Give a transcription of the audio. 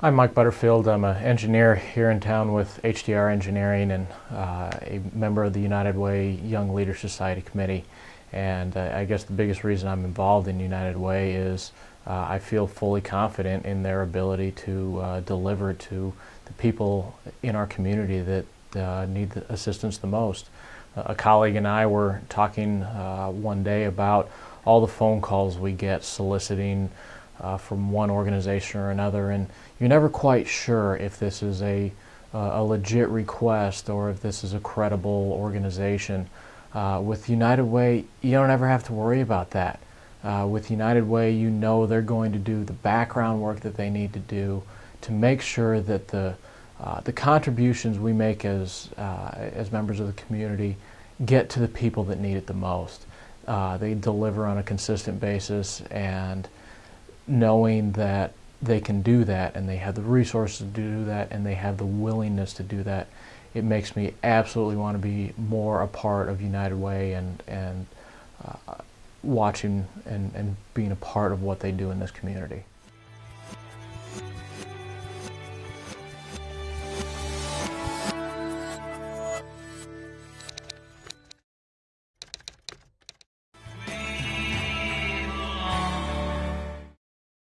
I'm Mike Butterfield. I'm an engineer here in town with HDR Engineering and uh, a member of the United Way Young Leader Society Committee. And uh, I guess the biggest reason I'm involved in United Way is uh, I feel fully confident in their ability to uh, deliver to the people in our community that uh, need the assistance the most. a colleague and I were talking uh, one day about all the phone calls we get soliciting uh, from one organization or another, and you're never quite sure if this is a, uh, a legit request or if this is a credible organization. Uh, with United Way, you don't ever have to worry about that. Uh, with United Way, you know they're going to do the background work that they need to do to make sure that the uh, the contributions we make as uh, as members of the community get to the people that need it the most. they deliver on a consistent basis and knowing that they can do that and they have the resources to do that and they have the willingness to do that, it makes me absolutely want to be more a part of United Way and, and uh, watching and, and being a part of what they do in this community.